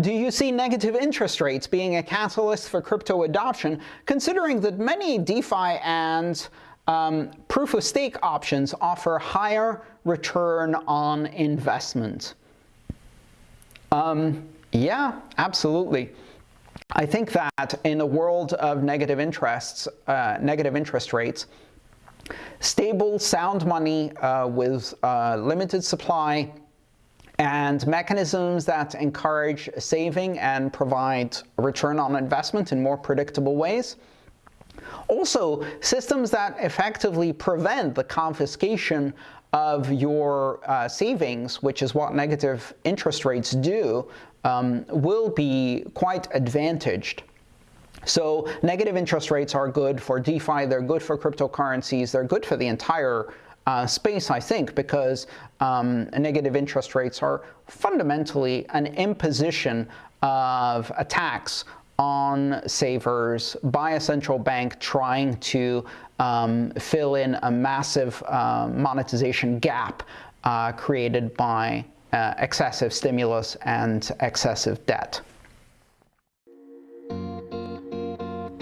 Do you see negative interest rates being a catalyst for crypto adoption, considering that many DeFi and um, proof-of-stake options offer higher return on investment? Um, yeah, absolutely. I think that in a world of negative interests, uh, negative interest rates, stable, sound money uh, with uh, limited supply and mechanisms that encourage saving and provide return on investment in more predictable ways. Also, systems that effectively prevent the confiscation of your uh, savings, which is what negative interest rates do, um, will be quite advantaged. So negative interest rates are good for DeFi, they're good for cryptocurrencies, they're good for the entire uh, space, I think, because um, negative interest rates are fundamentally an imposition of a tax on savers by a central bank trying to um, fill in a massive uh, monetization gap uh, created by uh, excessive stimulus and excessive debt.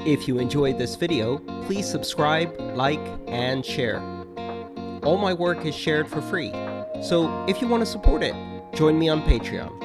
If you enjoyed this video, please subscribe, like, and share. All my work is shared for free, so if you want to support it, join me on Patreon.